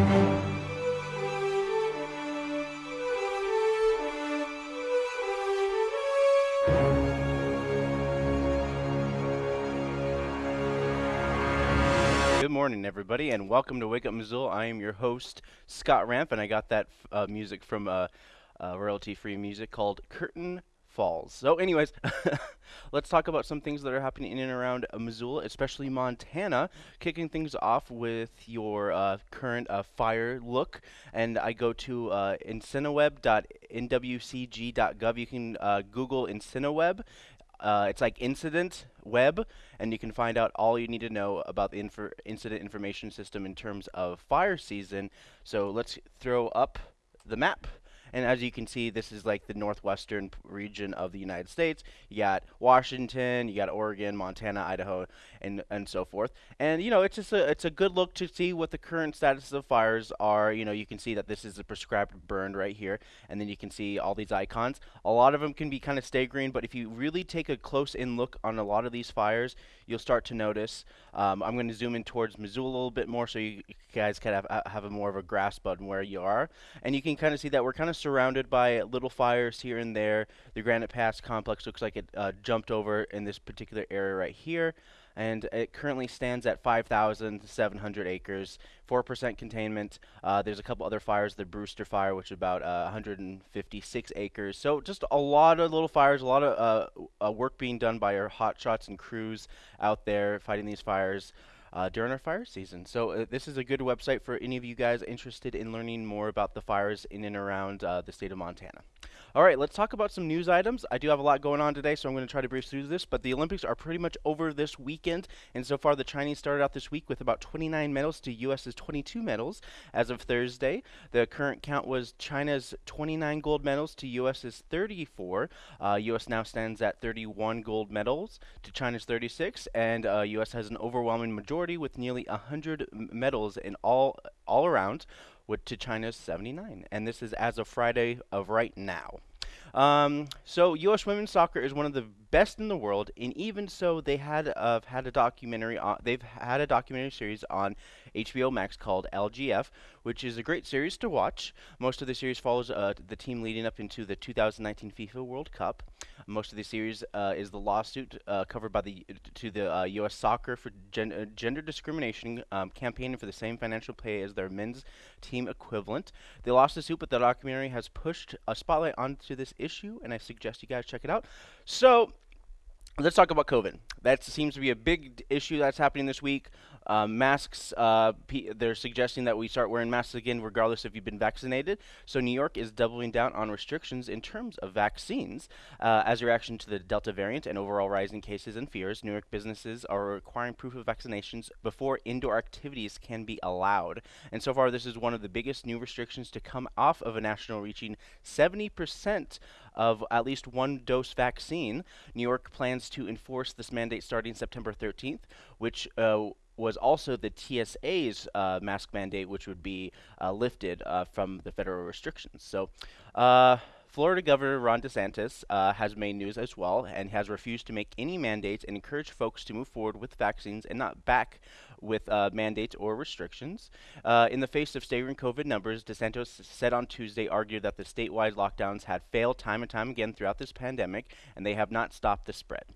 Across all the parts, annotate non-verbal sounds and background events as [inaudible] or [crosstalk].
Good morning, everybody, and welcome to Wake Up Missoula. I am your host, Scott Ramp, and I got that uh, music from uh, uh, royalty-free music called Curtain Falls. So, anyways, [laughs] let's talk about some things that are happening in and around uh, Missoula, especially Montana. Kicking things off with your uh, current uh, fire look, and I go to uh, incineweb.nwcg.gov. You can uh, Google Incineweb. Uh, it's like incident web, and you can find out all you need to know about the incident information system in terms of fire season. So let's throw up the map. And as you can see, this is like the northwestern region of the United States. You got Washington, you got Oregon, Montana, Idaho, and and so forth. And you know, it's just a it's a good look to see what the current status of fires are. You know, you can see that this is a prescribed burn right here, and then you can see all these icons. A lot of them can be kind of staggering, but if you really take a close in look on a lot of these fires, you'll start to notice. Um, I'm going to zoom in towards Missoula a little bit more so you guys can have have a more of a grasp on where you are, and you can kind of see that we're kind of surrounded by little fires here and there. The Granite Pass complex looks like it uh, jumped over in this particular area right here and it currently stands at 5,700 acres, 4% containment. Uh, there's a couple other fires, the Brewster Fire, which is about uh, 156 acres. So just a lot of little fires, a lot of uh, uh work being done by our hotshots and crews out there fighting these fires uh, during our fire season. So uh, this is a good website for any of you guys interested in learning more about the fires in and around uh, the state of Montana. All right, let's talk about some news items. I do have a lot going on today, so I'm going to try to breeze through this, but the Olympics are pretty much over this weekend, and so far the Chinese started out this week with about 29 medals to U.S.'s 22 medals as of Thursday. The current count was China's 29 gold medals to U.S.'s 34. Uh, U.S. now stands at 31 gold medals to China's 36, and uh, U.S. has an overwhelming majority with nearly 100 medals in all all around with to China's 79. And this is as of Friday of right now. Um, so U.S. women's soccer is one of the best in the world, and even so, they had uh, had a documentary. On, they've had a documentary series on HBO Max called LGF, which is a great series to watch. Most of the series follows uh, the team leading up into the 2019 FIFA World Cup. Most of the series uh, is the lawsuit uh, covered by the to the U.S. Uh, soccer for gen uh, gender discrimination um, campaigning for the same financial pay as their men's team equivalent. They lost the suit, but the documentary has pushed a spotlight onto this issue, and I suggest you guys check it out. So let's talk about COVID. That seems to be a big issue that's happening this week. Uh, masks, uh, they're suggesting that we start wearing masks again regardless if you've been vaccinated. So New York is doubling down on restrictions in terms of vaccines. Uh, as a reaction to the Delta variant and overall rising cases and fears, New York businesses are requiring proof of vaccinations before indoor activities can be allowed. And so far, this is one of the biggest new restrictions to come off of a national reaching 70% of at least one dose vaccine. New York plans to enforce this mandate starting September 13th, which uh, was also the TSA's uh, mask mandate, which would be uh, lifted uh, from the federal restrictions. So, uh, Florida Governor Ron DeSantis uh, has made news as well and has refused to make any mandates and encouraged folks to move forward with vaccines and not back with uh, mandates or restrictions. Uh, in the face of staggering COVID numbers, DeSantis said on Tuesday argued that the statewide lockdowns had failed time and time again throughout this pandemic and they have not stopped the spread.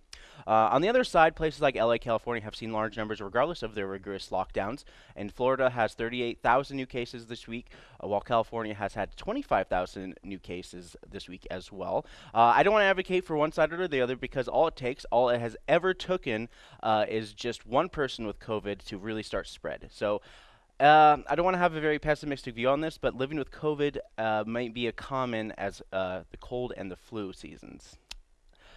Uh, on the other side, places like LA, California have seen large numbers regardless of their rigorous lockdowns. And Florida has 38,000 new cases this week, uh, while California has had 25,000 new cases this week as well. Uh, I don't want to advocate for one side or the other because all it takes, all it has ever taken, uh, is just one person with COVID to really start spread. So. Uh, I don't want to have a very pessimistic view on this, but living with COVID uh, might be as common as uh, the cold and the flu seasons.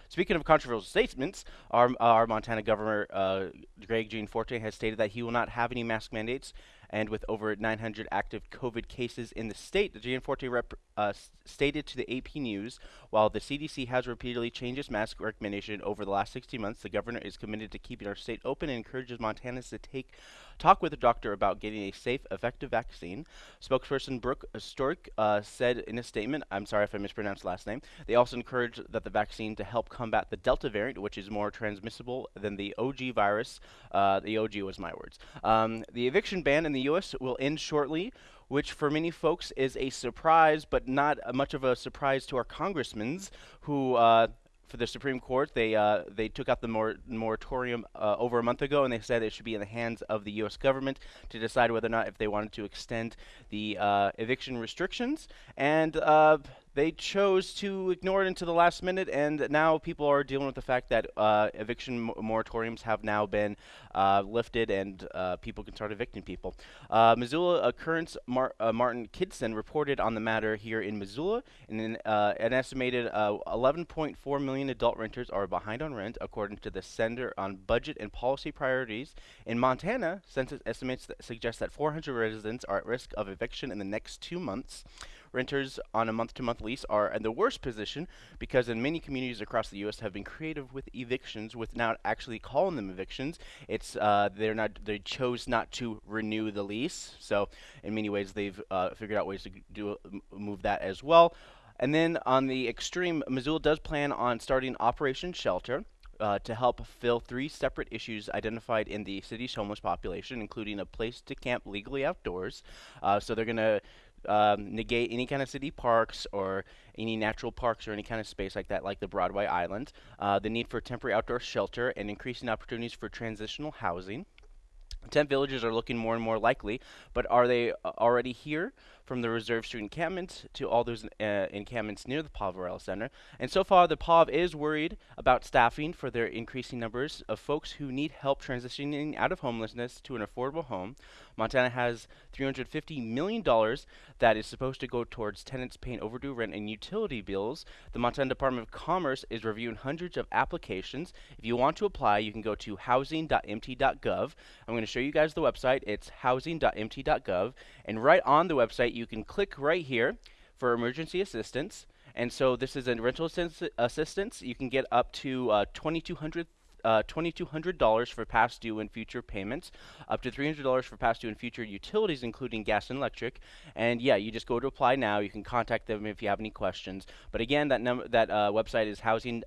Speaking of controversial statements, our, our Montana governor, uh, Greg Gianforte, has stated that he will not have any mask mandates. And with over 900 active COVID cases in the state, Gianforte rep uh, stated to the AP News, while the CDC has repeatedly changed its mask recommendation over the last 60 months, the governor is committed to keeping our state open and encourages Montanans to take talk with a doctor about getting a safe, effective vaccine. Spokesperson Brooke Stork uh, said in a statement, I'm sorry if I mispronounced last name, they also encourage that the vaccine to help combat the Delta variant, which is more transmissible than the OG virus. Uh, the OG was my words. Um, the eviction ban in the U.S. will end shortly which for many folks is a surprise, but not much of a surprise to our congressmen who uh, for the Supreme Court. They uh, they took out the mor moratorium uh, over a month ago, and they said it should be in the hands of the U.S. government to decide whether or not if they wanted to extend the uh, eviction restrictions. And uh, they chose to ignore it until the last minute, and now people are dealing with the fact that uh, eviction moratoriums have now been uh, lifted, and uh, people can start evicting people. Uh, Missoula Current's Mar uh, Martin Kidston reported on the matter here in Missoula, and uh, an estimated 11.4 million adult renters are behind on rent, according to the Center on Budget and Policy Priorities. In Montana, census estimates that suggest that 400 residents are at risk of eviction in the next two months. Renters on a month-to-month lease are in the worst position because in many communities across the U.S. have been creative with evictions without actually calling them evictions. It's uh, they're not they chose not to renew the lease. So in many ways they've uh, figured out ways to do move that as well. And then on the extreme, Missoula does plan on starting Operation Shelter. Uh, to help fill three separate issues identified in the city's homeless population, including a place to camp legally outdoors. Uh, so they're going to um, negate any kind of city parks or any natural parks or any kind of space like that, like the Broadway Island. Uh, the need for temporary outdoor shelter and increasing opportunities for transitional housing. Tent villages are looking more and more likely, but are they uh, already here? From the Reserve Street encampment to all those uh, encampments near the Poverello Center. And so far, the POV is worried about staffing for their increasing numbers of folks who need help transitioning out of homelessness to an affordable home. Montana has $350 million that is supposed to go towards tenants paying overdue rent and utility bills. The Montana Department of Commerce is reviewing hundreds of applications. If you want to apply, you can go to housing.mt.gov. I'm going to show you guys the website. It's housing.mt.gov. And right on the website, you can click right here for emergency assistance. And so this is a rental assistance. You can get up to uh, 2200 uh, $2,200 for past due and future payments, up to $300 for past due and future utilities, including gas and electric. And yeah, you just go to apply now. You can contact them if you have any questions. But again, that number, that uh, website is housing.mt.gov.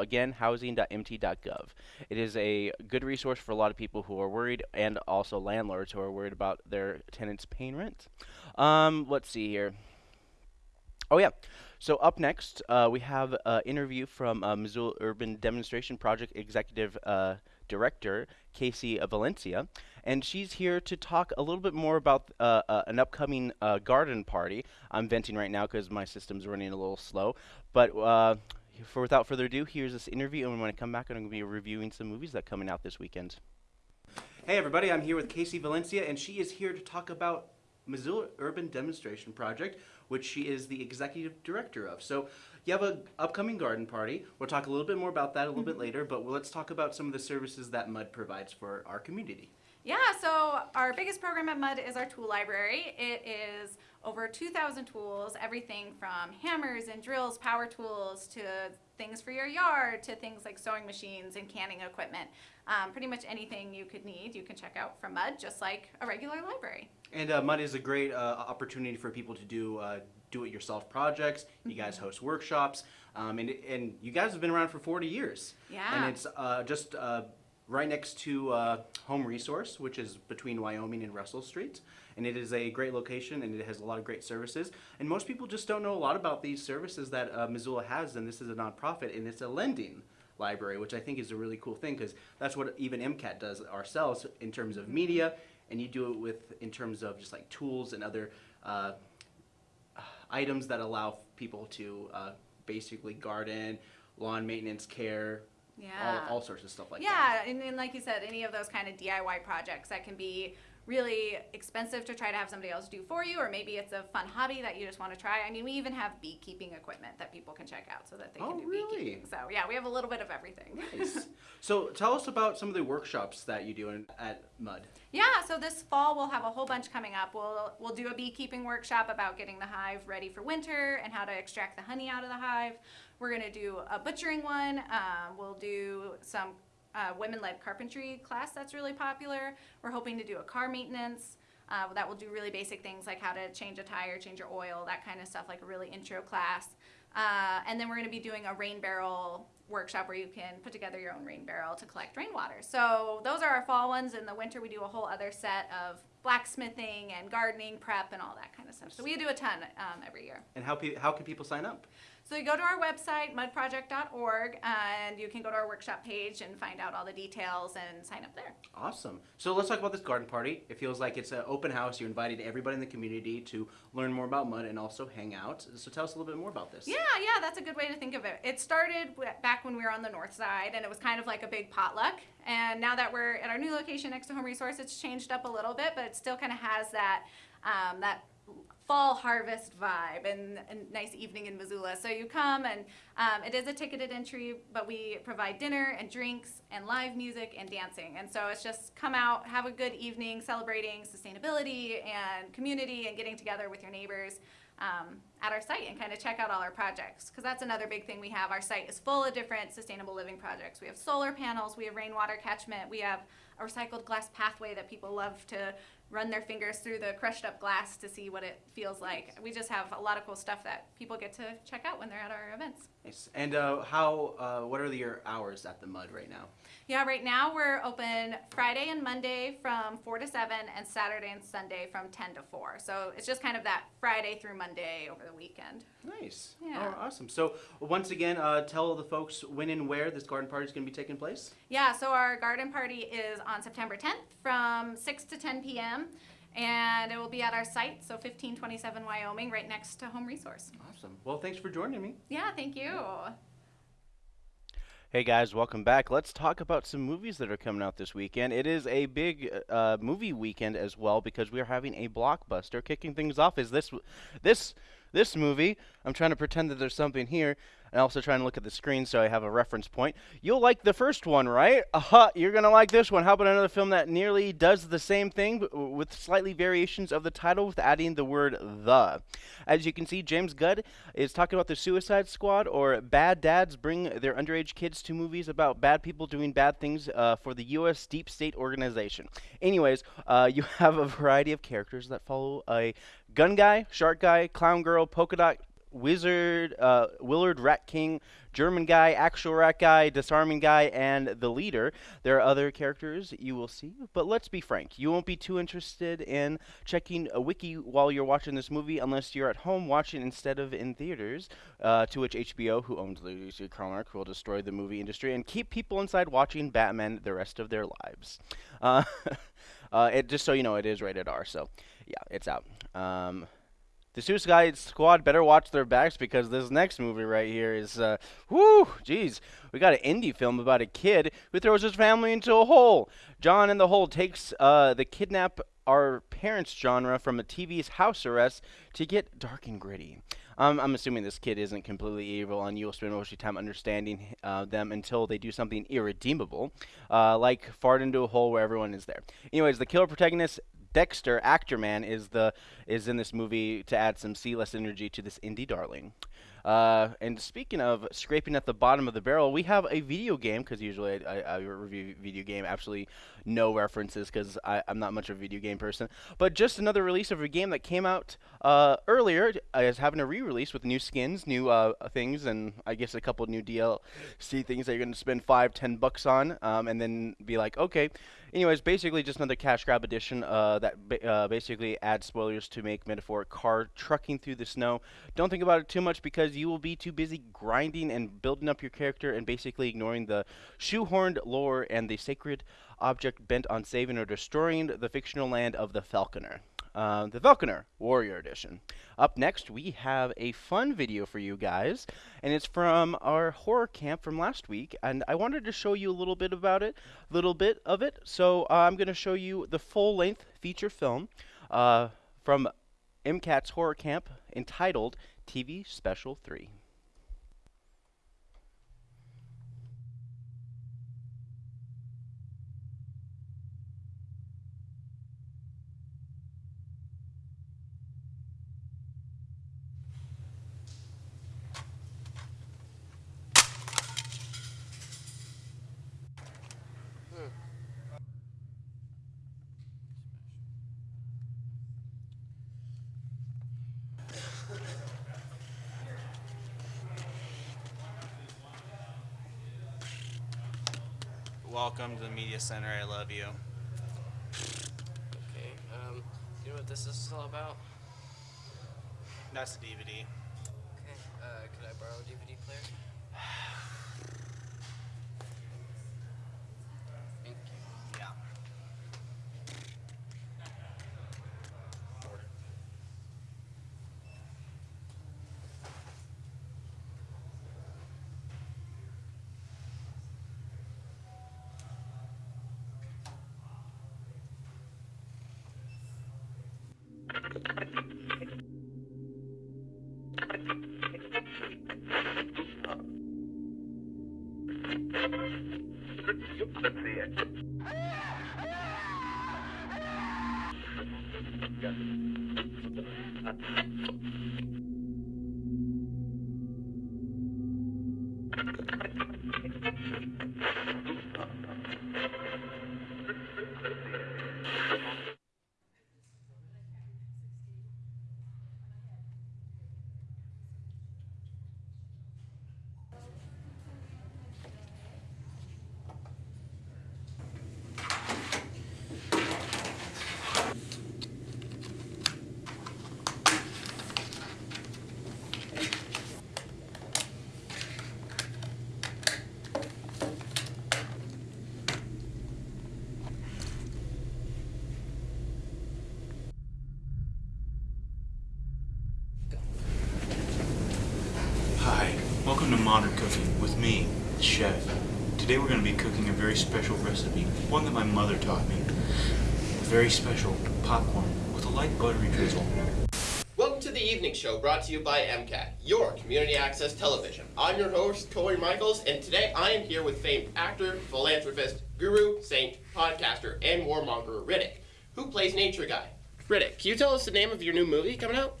Again, housing.mt.gov. It is a good resource for a lot of people who are worried, and also landlords who are worried about their tenants paying rent. Um, let's see here. Oh yeah. So up next, uh, we have an interview from uh, Missoula Urban Demonstration Project Executive uh, Director, Casey Valencia. And she's here to talk a little bit more about uh, uh, an upcoming uh, garden party. I'm venting right now because my system's running a little slow. But for without further ado, here's this interview. And when I come back, I'm going to be reviewing some movies that are coming out this weekend. Hey everybody, I'm here with Casey Valencia, and she is here to talk about Missoula Urban Demonstration Project, which she is the executive director of. So you have an upcoming garden party. We'll talk a little bit more about that a little mm -hmm. bit mm-hmm. later, but let's talk about some of the services that MUD provides for our community. Yeah, so our biggest program at MUD is our tool library. It is over 2,000 tools, everything from hammers and drills, power tools, to things for your yard, to things like sewing machines and canning equipment. Um, pretty much anything you could need, you can check out from MUD, just like a regular library. And uh, MUD is a great uh, opportunity for people to do uh, do-it-yourself projects. You guys mm-hmm. host workshops, um, and and you guys have been around for 40 years. Yeah. And it's uh, just uh, right next to uh, Home Resource, which is between Wyoming and Russell Street. And it is a great location, and it has a lot of great services. And most people just don't know a lot about these services that uh, Missoula has, and this is a nonprofit, and it's a lending library, which I think is a really cool thing because that's what even MCAT does ourselves in terms of media, and you do it with in terms of just like tools and other uh, items that allow people to uh, basically garden, lawn maintenance care, yeah. all, all sorts of stuff like yeah, that. Yeah, and, and like you said, any of those kind of DIY projects that can be really expensive to try to have somebody else do for you, or maybe it's a fun hobby that you just want to try. I mean, we even have beekeeping equipment that people can check out so that they oh, can do really? beekeeping. So yeah, we have a little bit of everything. Nice. so tell us about some of the workshops that you do in, at MUD. Yeah, so this fall we'll have a whole bunch coming up. We'll we'll do a beekeeping workshop about getting the hive ready for winter and how to extract the honey out of the hive. We're gonna do a butchering one. Um, we'll do some uh, women-led carpentry class that's really popular. We're hoping to do a car maintenance. Uh, that will do really basic things like how to change a tire, change your oil, that kind of stuff, like a really intro class. Uh, and then we're going to be doing a rain barrel workshop where you can put together your own rain barrel to collect rainwater. So those are our fall ones. In the winter, we do a whole other set of blacksmithing and gardening prep and all that kind of stuff. So we do a ton um, every year. And how, how can people sign up? So you go to our website, mudproject.org, and you can go to our workshop page and find out all the details and sign up there. Awesome. So let's talk about this garden party. It feels like it's an open house. You're invited everybody in the community to learn more about mud and also hang out. So tell us a little bit more about this. Yeah, yeah, that's a good way to think of it. It started back when we were on the north side, and it was kind of like a big potluck. And now that we're at our new location next to Home Resource, it's changed up a little bit, but it still kind of has that um, that fall harvest vibe and a nice evening in Missoula. So you come and um, it is a ticketed entry, but we provide dinner and drinks and live music and dancing. And so it's just come out, have a good evening celebrating sustainability and community and getting together with your neighbors um, at our site and kind of check out all our projects. Because that's another big thing we have. Our site is full of different sustainable living projects. We have solar panels, we have rainwater catchment, we have a recycled glass pathway that people love to run their fingers through the crushed up glass to see what it feels like. We just have a lot of cool stuff that people get to check out when they're at our events. Nice. And uh, how? Uh, what are your hours at the mud right now? Yeah, right now we're open Friday and Monday from 4 to 7 and Saturday and Sunday from 10 to 4. So it's just kind of that Friday through Monday over the weekend. Nice. Yeah. Oh, awesome. So once again, uh, tell the folks when and where this garden party is going to be taking place. Yeah, so our garden party is on September 10th from 6 to 10 p.m. And it will be at our site, so 1527 Wyoming, right next to Home Resource. Awesome. Well, thanks for joining me. Yeah, thank you. Hey guys, welcome back. Let's talk about some movies that are coming out this weekend. It is a big uh, movie weekend as well because we are having a blockbuster. Kicking things off is this this this movie. I'm trying to pretend that there's something here and also trying to look at the screen so I have a reference point. You'll like the first one, right? Aha, you're going to like this one. How about another film that nearly does the same thing but with slightly variations of the title with adding the word the. As you can see, James Gunn is talking about the Suicide Squad or bad dads bring their underage kids to movies about bad people doing bad things uh, for the U.S. deep state organization. Anyways, uh, [laughs] you have a variety of characters that follow a gun guy, shark guy, clown girl, polka dot wizard, uh, Willard Rat King, German guy, actual rat guy, disarming guy, and the leader. There are other characters you will see, but let's be frank, you won't be too interested in checking a wiki while you're watching this movie unless you're at home watching instead of in theaters. Uh, to which HBO, who owns Lucy Carmack, will destroy the movie industry and keep people inside watching Batman the rest of their lives. Uh, [laughs] uh, it just so you know, it is rated R, so yeah, it's out. Um, the Suicide Squad better watch their backs because this next movie right here is, uh, whoo, jeez. We got an indie film about a kid who throws his family into a hole. John in the Hole takes uh, the kidnap our parents genre from a TV's house arrest to get dark and gritty. Um, I'm assuming this kid isn't completely evil, and you'll spend most of your time understanding uh, them until they do something irredeemable, uh, like fart into a hole where everyone is there. Anyways, the killer protagonist Dexter, actor man, is the is in this movie to add some C-list energy to this indie darling. Uh, and speaking of scraping at the bottom of the barrel, we have a video game because usually I, I, I review video game, absolutely no references because I'm not much of a video game person. But just another release of a game that came out uh, earlier is having a re-release with new skins, new uh, things, and I guess a couple new DLC things that you're going to spend five, ten bucks on, um, and then be like, okay. Anyways, basically just another cash grab edition uh, that ba- uh, basically adds spoilers to make metaphoric car trucking through the snow. Don't think about it too much because you will be too busy grinding and building up your character and basically ignoring the shoehorned lore and the sacred object bent on saving or destroying the fictional land of the Falconeer. Uh, the Falconeer Warrior Edition. Up next, we have a fun video for you guys, and it's from our horror camp from last week. And I wanted to show you a little bit about it, a little bit of it. So uh, I'm going to show you the full-length feature film uh, from MCAT's horror camp entitled TV Special 3. Welcome to the media center. I love you. Okay, um, you know what this is all about? That's the DVD. Okay, uh, could I borrow a DVD player? [sighs] [sighs] [sighs] with me, the chef. Today we're going to be cooking a very special recipe, one that my mother taught me. A very special popcorn with a light buttery drizzle. Welcome to the evening show brought to you by MCAT, your community access television. I'm your host, Corey Michaels, and today I am here with famed actor, philanthropist, guru, saint, podcaster, and warmonger Riddick, who plays Nature Guy. Riddick, can you tell us the name of your new movie coming out?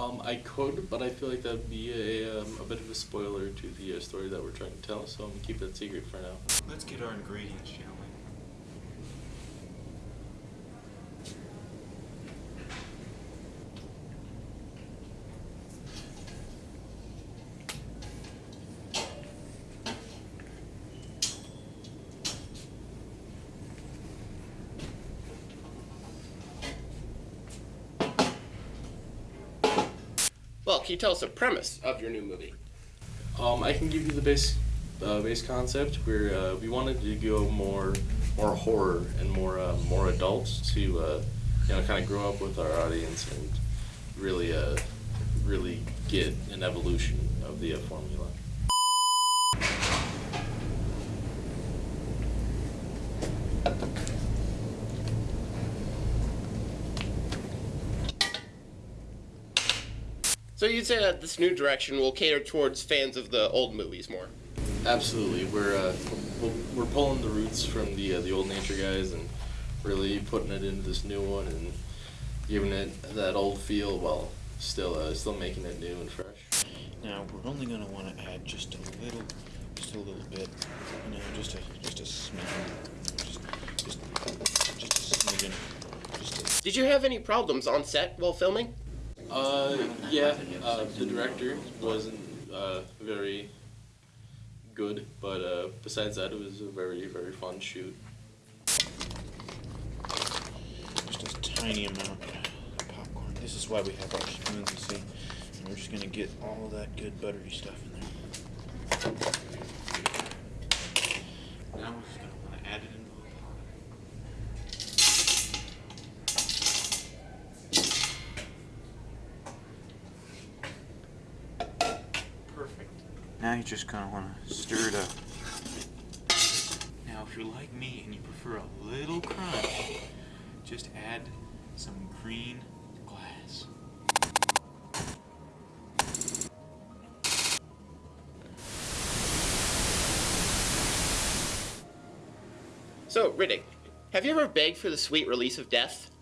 Um, I could, but I feel like that'd be a, um, a bit of a spoiler to the uh, story that we're trying to tell, so I'm gonna keep that secret for now. Let's get our ingredients, shall we? Well, can you tell us the premise of your new movie? Um, I can give you the base uh, base concept where uh, we wanted to go more more horror and more uh, more adults to uh, you know kind of grow up with our audience and really uh, really get an evolution of the uh, formula. So you'd say that this new direction will cater towards fans of the old movies more. Absolutely, we're uh, we're, we're pulling the roots from the uh, the old nature guys and really putting it into this new one and giving it that old feel while still uh, still making it new and fresh. Now we're only going to want to add just a little, just a little bit, you know, just a just a smidgen, just just just a smidgen, just a, Did you have any problems on set while filming? Uh, yeah, uh, the director wasn't uh, very good, but uh, besides that, it was a very very fun shoot. just a tiny amount of popcorn. This is why we have our spoons, you see. And we're just going to get all that good buttery stuff in there. Now we're just going to want to add it into the pot. Perfect. Now you just kind of want to stir it up. Now, if you're like me and you prefer a little crunch, just add some green glass. So, Riddick, have you ever begged for the sweet release of death?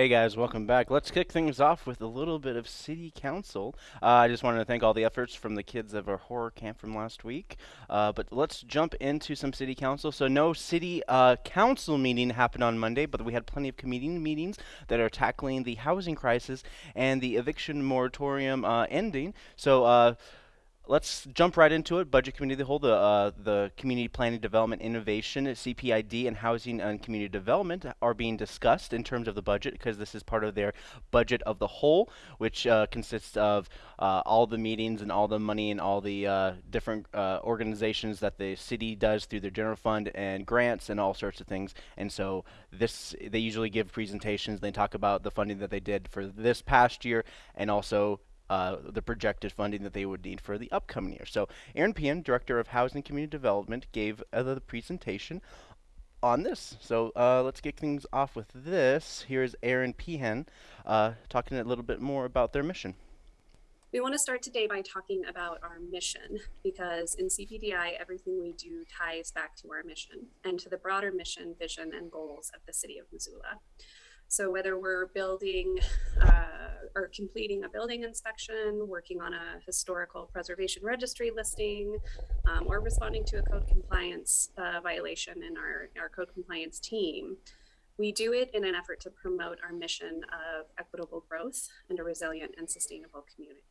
Hey guys, welcome back. Let's kick things off with a little bit of City Council. Uh, I just wanted to thank all the efforts from the kids of our horror camp from last week. Uh, but let's jump into some City Council. So, no City uh, Council meeting happened on Monday, but we had plenty of committee meetings that are tackling the housing crisis and the eviction moratorium uh, ending. So, uh, let's jump right into it. Budget Committee of the Whole, the, uh, the Community Planning Development Innovation, CPID, and Housing and Community Development are being discussed in terms of the budget because this is part of their budget of the whole, which uh, consists of uh, all the meetings and all the money and all the uh, different uh, organizations that the city does through their general fund and grants and all sorts of things. And so this, they usually give presentations. They talk about the funding that they did for this past year and also uh, the projected funding that they would need for the upcoming year. So Eran Pehan, Director of Housing and Community Development, gave uh, the presentation on this. So uh, let's get things off with this. Here's Eran Pehan uh, talking a little bit more about their mission. We want to start today by talking about our mission because in CPDI, everything we do ties back to our mission and to the broader mission, vision, and goals of the city of Missoula. So whether we're building uh, or completing a building inspection, working on a historical preservation registry listing, um, or responding to a code compliance uh, violation in our, our code compliance team, we do it in an effort to promote our mission of equitable growth and a resilient and sustainable community.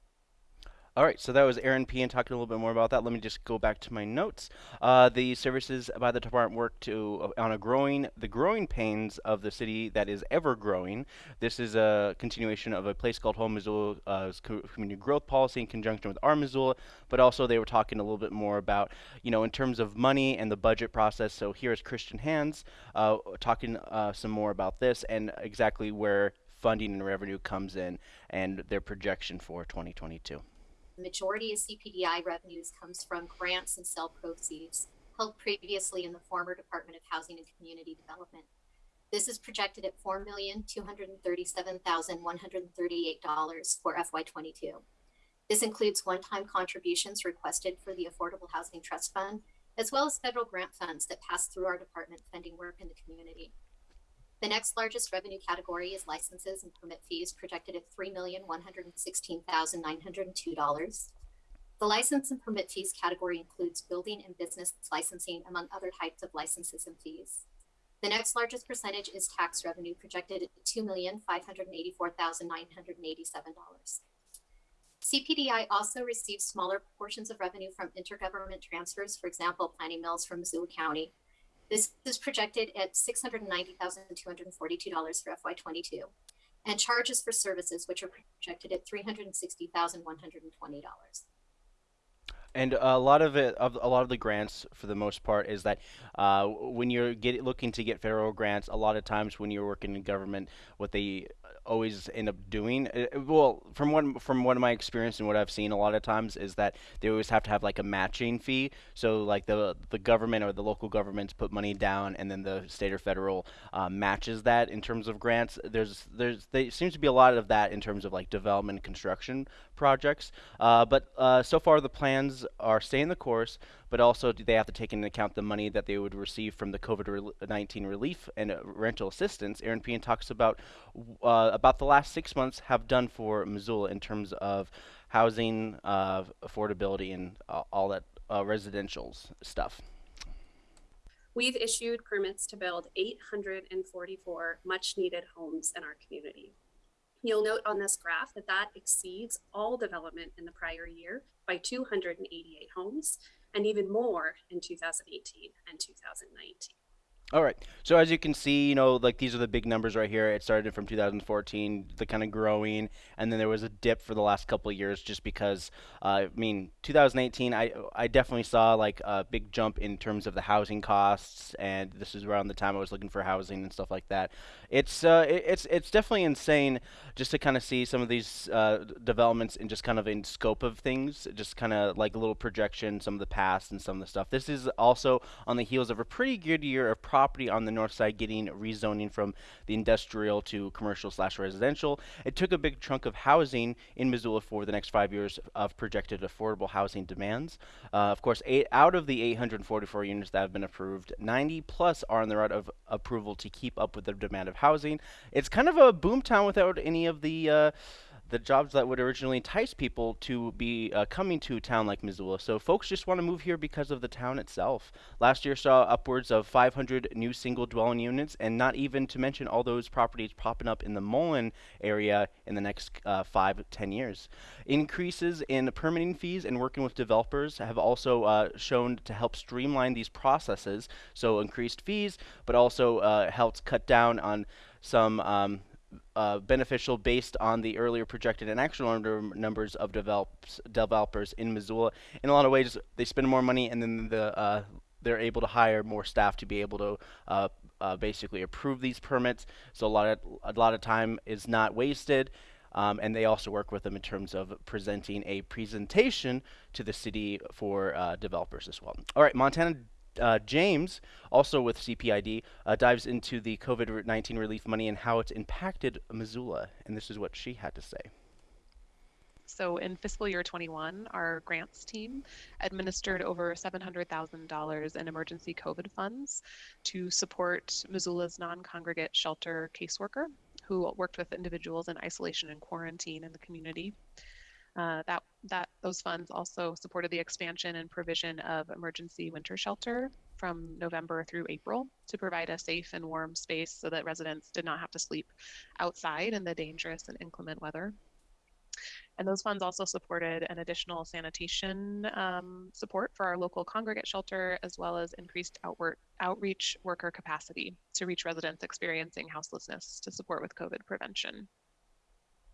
All right, so that was Eran Pehan talking a little bit more about that. Let me just go back to my notes. Uh, the services by the department work to uh, on a growing the growing pains of the city that is ever growing. This is a continuation of a place called Home Missoula uh, community growth policy in conjunction with our Missoula, but also they were talking a little bit more about you know in terms of money and the budget process. So here is Christian Hands uh, talking uh, some more about this and exactly where funding and revenue comes in and their projection for 2022. The majority of CPDI revenues comes from grants and sale proceeds held previously in the former Department of Housing and Community Development. This is projected at $4,237,138 for FY22. This includes one-time contributions requested for the Affordable Housing Trust Fund, as well as federal grant funds that pass through our department funding work in the community. The next largest revenue category is licenses and permit fees projected at $3,116,902. The license and permit fees category includes building and business licensing, among other types of licenses and fees. The next largest percentage is tax revenue projected at $2,584,987. CPDI also receives smaller portions of revenue from intergovernment transfers, for example, planning mills from Missoula County, this is projected at $690,242 for FY22, and charges for services, which are projected at $360,120. And a lot of it, of a lot of the grants, for the most part, is that uh, when you're get, looking to get federal grants, a lot of times when you're working in government, what they always end up doing. Uh, well, from what from what my experience and what I've seen a lot of times is that they always have to have like a matching fee. So like the the government or the local governments put money down, and then the state or federal uh, matches that in terms of grants. There's there's there seems to be a lot of that in terms of like development construction projects. Uh, but uh, so far the plans are staying the course but also do they have to take into account the money that they would receive from the COVID-19 relief and uh, rental assistance. Eran Pehan talks about uh, about the last six months have done for Missoula in terms of housing, affordability, and all that uh, residential stuff. We've issued permits to build 844 much needed homes in our community. You'll note on this graph that that exceeds all development in the prior year by 288 homes and even more in 2018 and 2019. All right. So as you can see, you know, like these are the big numbers right here. It started from 2014, the kind of growing, and then there was a dip for the last couple of years just because, uh, I mean, 2018, I I definitely saw like a big jump in terms of the housing costs, and this is around the time I was looking for housing and stuff like that. It's uh, it, it's it's definitely insane just to kind of see some of these uh, developments and just kind of in scope of things, just kind of like a little projection, some of the past and some of the stuff. This is also on the heels of a pretty good year of property on the north side getting rezoning from the industrial to commercial slash residential. It took a big chunk of housing in Missoula for the next five years of projected affordable housing demands. Uh, of course, eight out of the 844 units that have been approved, 90 plus are on the route of approval to keep up with the demand of housing. It's kind of a boomtown without any of the uh, the jobs that would originally entice people to be uh, coming to a town like Missoula. So folks just want to move here because of the town itself. Last year saw upwards of 500 new single dwelling units, and not even to mention all those properties popping up in the Mullan area in the next uh, five, ten years. Increases in permitting fees and working with developers have also uh, shown to help streamline these processes. So increased fees, but also uh, helped cut down on some um, uh, beneficial based on the earlier projected and actual number, numbers of develops, developers in Missoula. In a lot of ways, they spend more money and then the uh, they're able to hire more staff to be able to uh, uh basically approve these permits. So a lot of a lot of time is not wasted. Um, and they also work with them in terms of presenting a presentation to the city for uh, developers as well. All right, Montana uh, James, also with CPID, uh, dives into the COVID 19 relief money and how it's impacted Missoula. And this is what she had to say. So in fiscal year 21, our grants team administered over $700,000 in emergency COVID funds to support Missoula's non congregate shelter caseworker who worked with individuals in isolation and quarantine in the community. Uh, that that those funds also supported the expansion and provision of emergency winter shelter from November through April to provide a safe and warm space so that residents did not have to sleep outside in the dangerous and inclement weather. And those funds also supported an additional sanitation um, support for our local congregate shelter, as well as increased outward, outreach worker capacity to reach residents experiencing houselessness to support with COVID prevention.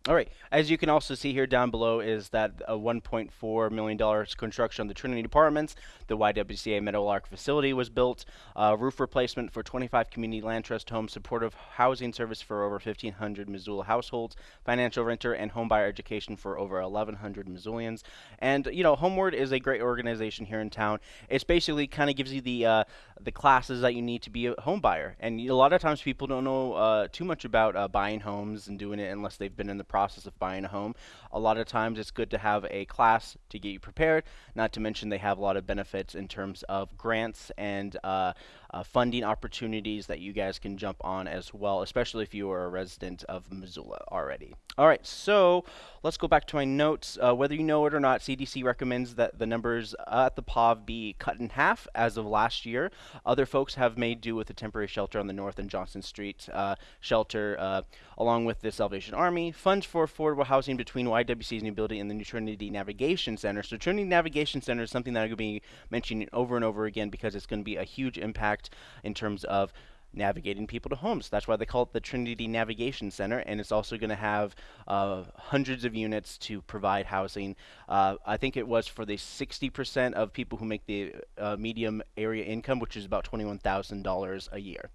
All right. As you can also see here down below is that a $1.4 million construction on the Trinity Apartments. The YWCA Meadowlark facility was built. Uh, roof replacement for 25 community land trust homes. Supportive housing service for over 1,500 Missoula households. Financial renter and homebuyer education for over 1,100 Missoulians. And, you know, homeWORD is a great organization here in town. It's basically kind of gives you the uh, the classes that you need to be a home buyer. And a lot of times people don't know uh, too much about uh, buying homes and doing it unless they've been in the process of buying a home. A lot of times it's good to have a class to get you prepared, not to mention they have a lot of benefits in terms of grants and uh, uh, funding opportunities that you guys can jump on as well, especially if you are a resident of Missoula already. All right, so let's go back to my notes. Uh, whether you know it or not, CDC recommends that the numbers at the POV be cut in half as of last year. Other folks have made do with a temporary shelter on the North and Johnson Street uh, shelter, uh, along with the Salvation Army. Funds for affordable housing between YWCA's new building and the new Trinity Navigation Center. So Trinity Navigation Center is something that I'm going to be mentioning over and over again because it's going to be a huge impact in terms of navigating people to homes. That's why they call it the Trinity Navigation Center, and it's also going to have uh, hundreds of units to provide housing. Uh, I think it was for the 60% of people who make the uh, medium area income, which is about $21,000 a year.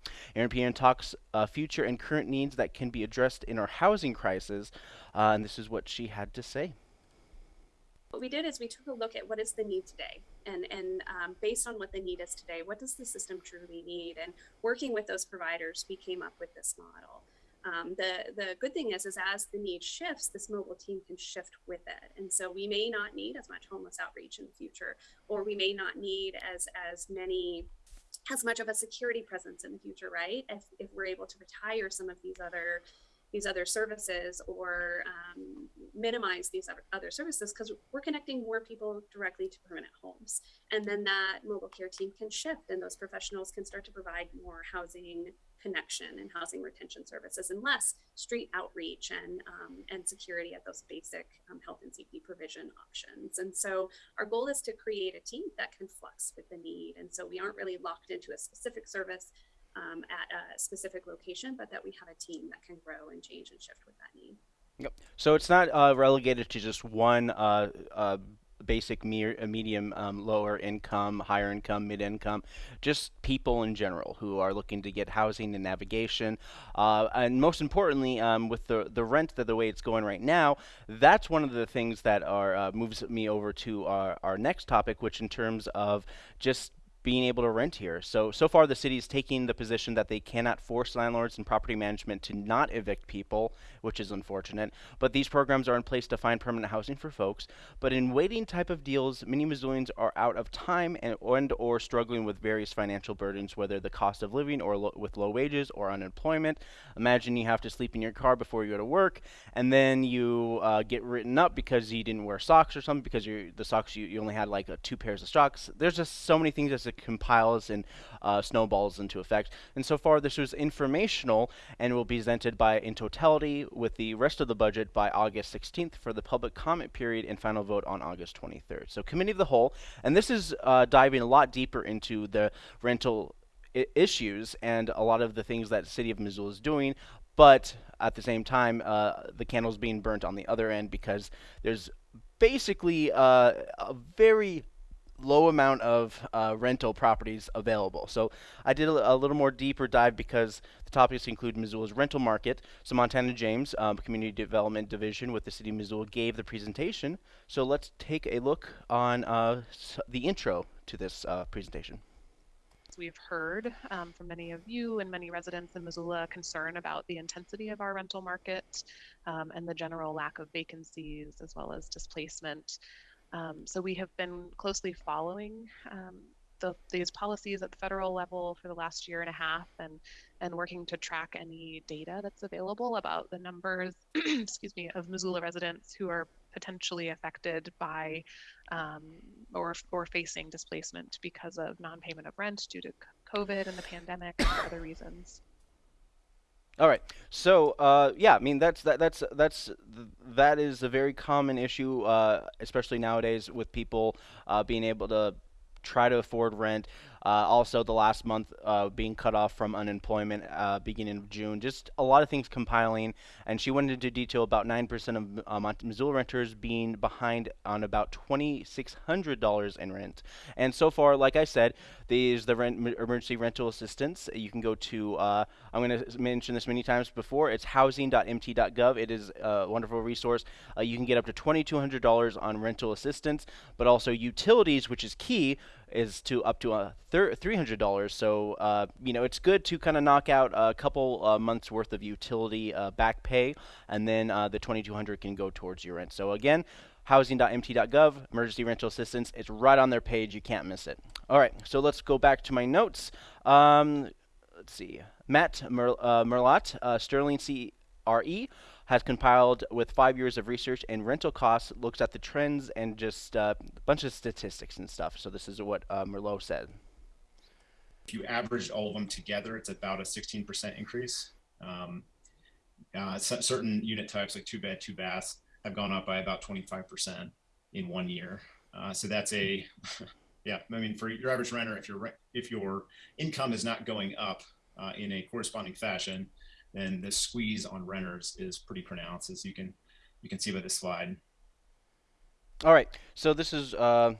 Pierre talks uh, future and current needs that can be addressed in our housing crisis, uh, and this is what she had to say. What we did is we took a look at what is the need today, and and um, based on what the need is today, what does the system truly need? And working with those providers, we came up with this model. Um, the the good thing is, is as the need shifts, this mobile team can shift with it, and so we may not need as much homeless outreach in the future, or we may not need as as many as much of a security presence in the future, right? If if we're able to retire some of these other these other services or um, minimize these other services because we're connecting more people directly to permanent homes. And then that mobile care team can shift and those professionals can start to provide more housing connection and housing retention services and less street outreach and, um, and security at those basic um, health and safety provision options. And so our goal is to create a team that can flux with the need. And so we aren't really locked into a specific service um, at a specific location, but that we have a team that can grow and change and shift with that need. Yep. So it's not uh, relegated to just one uh, uh, basic me- uh, medium, um, lower income, higher income, mid income, just people in general who are looking to get housing and navigation. Uh, and most importantly, um, with the, the rent that the way it's going right now, that's one of the things that are uh, moves me over to our, our next topic, which in terms of just being able to rent here. So, so far the city is taking the position that they cannot force landlords and property management to not evict people, which is unfortunate. But these programs are in place to find permanent housing for folks. But in waiting type of deals, many Missoulians are out of time and, and or struggling with various financial burdens, whether the cost of living or lo with low wages or unemployment. Imagine you have to sleep in your car before you go to work, and then you uh, get written up because you didn't wear socks or something because the socks you, you only had like two pairs of socks. There's just so many things that's compiles and uh, snowballs into effect. And so far, this was informational and will be presented by in totality with the rest of the budget by August 16th for the public comment period and final vote on August 23rd. So, committee of the whole, and this is uh, diving a lot deeper into the rental issues and a lot of the things that City of Missoula is doing, but at the same time, uh, the candle's being burnt on the other end because there's basically uh, a very low amount of uh, rental properties available. So I did a, a, little more deeper dive because the topics include Missoula's rental market. So Montana James, um, Community Development Division with the City of Missoula, gave the presentation. So let's take a look on uh, the intro to this uh, presentation. We've heard um, from many of you and many residents in Missoula concern about the intensity of our rental market um, and the general lack of vacancies as well as displacement. Um, so we have been closely following um, the, these policies at the federal level for the last year and a half and and working to track any data that's available about the numbers [clears throat] excuse me of Missoula residents who are potentially affected by um, or or facing displacement because of non-payment of rent due to COVID and the pandemic and other reasons. All right. So uh, yeah, I mean that's that that's that's th that is a very common issue, uh, especially nowadays with people uh, being able to try to afford rent. Uh, also, the last month uh, being cut off from unemployment uh, beginning of June. Just a lot of things compiling. And she went into detail about 9% of um, Missoula renters being behind on about $2,600 in rent. And so far, like I said, there's the rent, emergency rental assistance. You can go to, uh, I'm going to mention this many times before, it's housing.mt.gov. It is a wonderful resource. Uh, you can get up to $2,200 on rental assistance, but also utilities, which is key is to up to a $300. So, uh, you know, it's good to kind of knock out a couple uh, months worth of utility uh, back pay, and then uh, the 2200 can go towards your rent. So again, housing.mt.gov, emergency rental assistance. It's right on their page. You can't miss it. All right, so let's go back to my notes. Um, let's see. Matt Mer uh, Mellott, uh, Sterling CRE has compiled with five years of research and rental costs, looks at the trends and just uh, a bunch of statistics and stuff. So this is what uh, Mellott said. If you average all of them together, it's about a 16% increase. Um, uh, certain unit types like two bed, two baths have gone up by about 25% in one year. Uh, so that's a, [laughs] yeah, I mean, for your average renter, if your, if your income is not going up uh, in a corresponding fashion, then the squeeze on renters is pretty pronounced, as you can you can see by this slide. All right, so this is uh,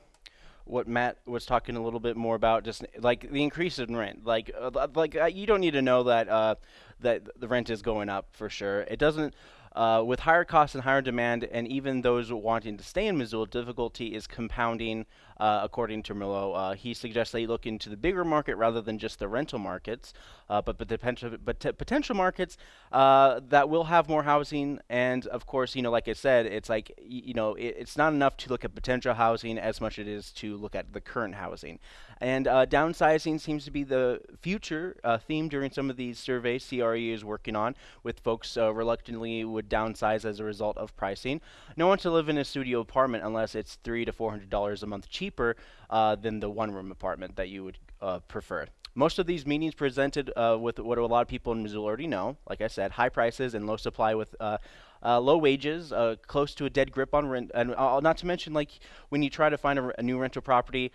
what Matt was talking a little bit more about, just like the increase in rent. Like uh, like uh, you don't need to know that uh, that the rent is going up for sure. It doesn't. Uh, with higher costs and higher demand, and even those wanting to stay in Missoula, difficulty is compounding uh, according to Mellott. Uh, he suggests they look into the bigger market rather than just the rental markets, uh, but but potential but potential markets uh, that will have more housing. And of course, you know, like I said, it's like you know, it, it's not enough to look at potential housing as much as it is to look at the current housing. And uh, downsizing seems to be the future theme during some of these surveys CRE is working on, with folks reluctantly would downsize as a result of pricing. No one to live in a studio apartment unless it's three to four hundred dollars a month cheaper cheaper uh, than the one room apartment that you would uh, prefer. Most of these meetings presented uh, with what a lot of people in Missoula already know. Like I said, high prices and low supply with uh, uh, low wages, uh, close to a dead grip on rent, and not to mention like when you try to find a, a new rental property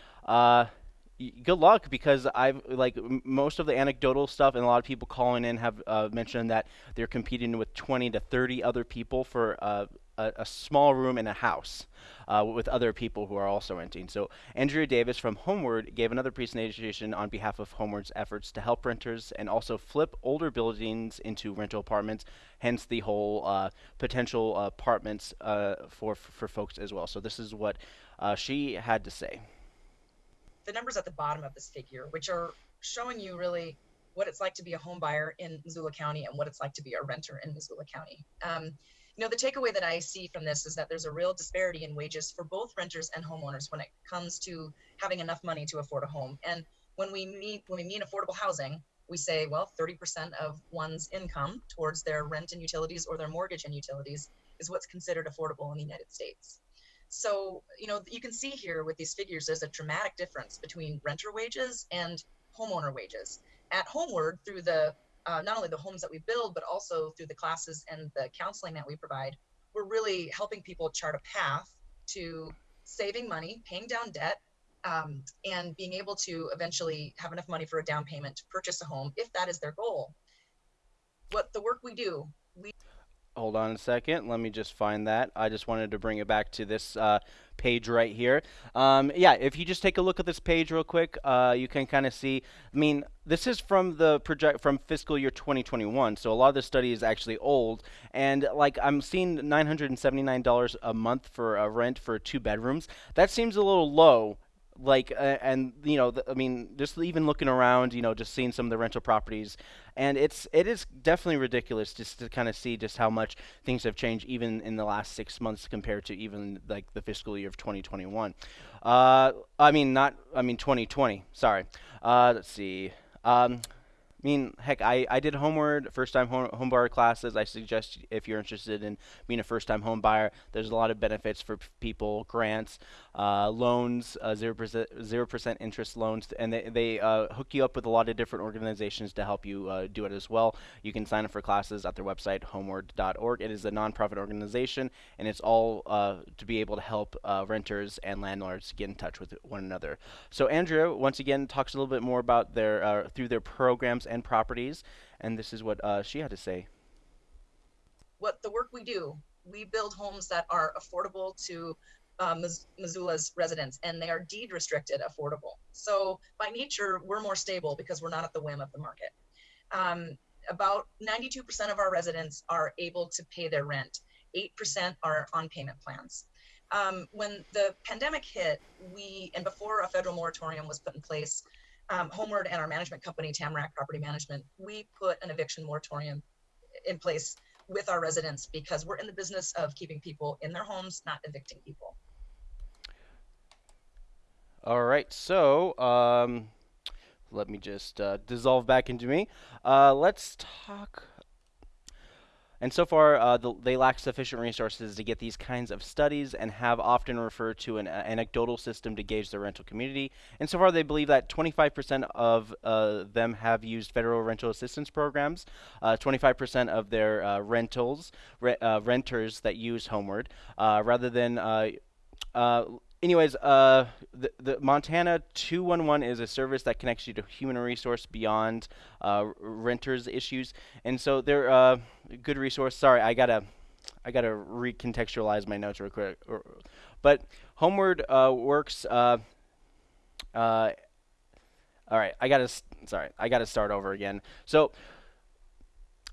good luck because I've like most of the anecdotal stuff and a lot of people calling in have uh, mentioned that they're competing with 20 to 30 other people for uh, a, a, small room in a house uh, with other people who are also renting. So Andrea Davis from homeWORD gave another presentation on behalf of homeWORD's efforts to help renters and also flip older buildings into rental apartments, hence the whole uh, potential apartments uh, for, for folks as well. So this is what uh, she had to say. the numbers at the bottom of this figure, which are showing you really what it's like to be a home buyer in Missoula County and what it's like to be a renter in Missoula County. Um, you know, the takeaway that I see from this is that there's a real disparity in wages for both renters and homeowners when it comes to having enough money to afford a home. And when we meet when we mean affordable housing, we say, well, 30% of one's income towards their rent and utilities or their mortgage and utilities is what's considered affordable in the United States. So, you know, you can see here with these figures, there's a dramatic difference between renter wages and homeowner wages. At homeWORD, through the uh, not only the homes that we build, but also through the classes and the counseling that we provide, we're really helping people chart a path to saving money, paying down debt, um, and being able to eventually have enough money for a down payment to purchase a home if that is their goal. What the work we do, we Hold on a second. Let me just find that. I just wanted to bring it back to this uh, page right here. Um, yeah, if you just take a look at this page real quick, uh, you can kind of see. I mean, this is from the project from fiscal year 2021, so a lot of the study is actually old. And like I'm seeing $979 a month for a rent for two bedrooms. That seems a little low like uh, and you know i mean just even looking around you know just seeing some of the rental properties and it's it is definitely ridiculous just to kind of see just how much things have changed even in the last six months compared to even like the fiscal year of 2021 uh i mean not i mean 2020 sorry. Uh let's see. Um mean, heck, I, I did homeWORD first time home, home buyer classes. I suggest if you're interested in being a first time home buyer, there's a lot of benefits for people, grants, uh, loans, uh, 0%, 0% interest loans, and they, they uh, hook you up with a lot of different organizations to help you uh, do it as well. You can sign up for classes at their website, homeword.org. It is a nonprofit organization, and it's all uh, to be able to help uh, renters and landlords get in touch with one another. So Andrea, once again, talks a little bit more about their through their programs and properties, and this is what uh, she had to say. What the work we do, we build homes that are affordable to uh, Missoula's residents, and they are deed restricted affordable. So by nature, we're more stable because we're not at the whim of the market. Um, about 92% of our residents are able to pay their rent. 8% are on payment plans. Um, when the pandemic hit, we, and before a federal moratorium was put in place, um, homeWORD and our management company, Tamarack Property Management, we put an eviction moratorium in place with our residents because we're in the business of keeping people in their homes, not evicting people. All right, so um, let me just uh, dissolve back into me. Uh, let's talk and so far, uh, the, they lack sufficient resources to get these kinds of studies and have often referred to an uh, anecdotal system to gauge the rental community. And so far, they believe that 25% of uh, them have used federal rental assistance programs, 25% uh, of their uh, rentals, re uh, renters that use homeWORD, rather than anyways, uh, the, the Montana 211 is a service that connects you to human resource beyond uh, renters issues, and so they're a uh, good resource. Sorry, I gotta, I gotta recontextualize my notes real quick. But homeWORD uh, works. Uh, all right, I gotta. Sorry, I gotta start over again. So